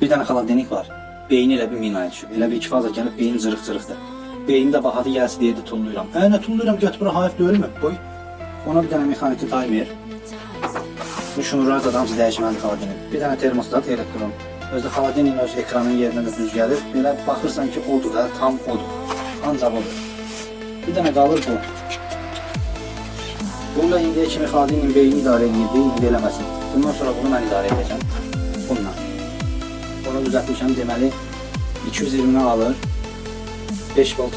Bir dənə xaladenik var. Beyni elə bir minaya düşüb. Elə bir iki faza gəlib beyin cırıq-cırıqdır. Beyni də bahadı gəlsin deyə də tulluyuram. Hə, nə tulluyuram? Götür bura hayf deyilmi? Qoy. Ona bir dənə mexaniki timer. Bu şunurlar da hamısı dəyişməli xaladenik. Bir dənə termostat elektron. Özdə xaladenin öz ekranın yerinə də düz gəlir. Belə baxırsan ki, odur da, tam odur. Ancaq odur. Bir dənə qalır bu. Bununla indiyə kimi xaladenin beyni idarə edir, beyin indi eləməsin. Bundan sonra bunu mən idarə edəcəm. Bununla. Bunu düzəltmişəm deməli 220-ni alır. 5 volt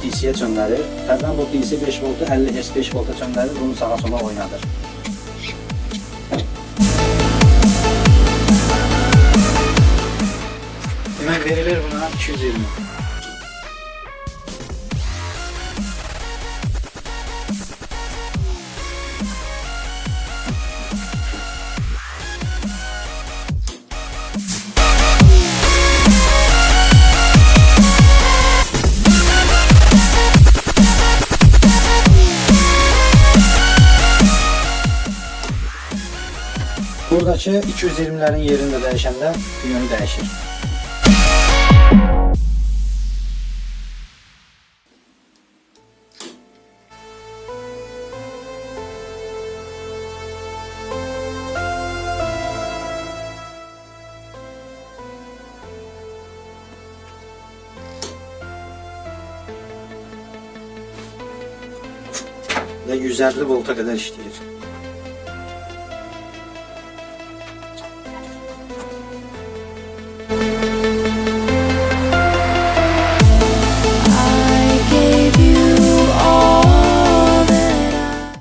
DC-yə çöndərir. Təzədən bu DC 5 voltu 50 Hz 5 volta çöndərir, bunu sağa sola oynadır. Demək verilir buna 220. Buradakı 220'lerin yerində dəyişəndə yönü dəyişir. Və 150 volta qədər işləyir.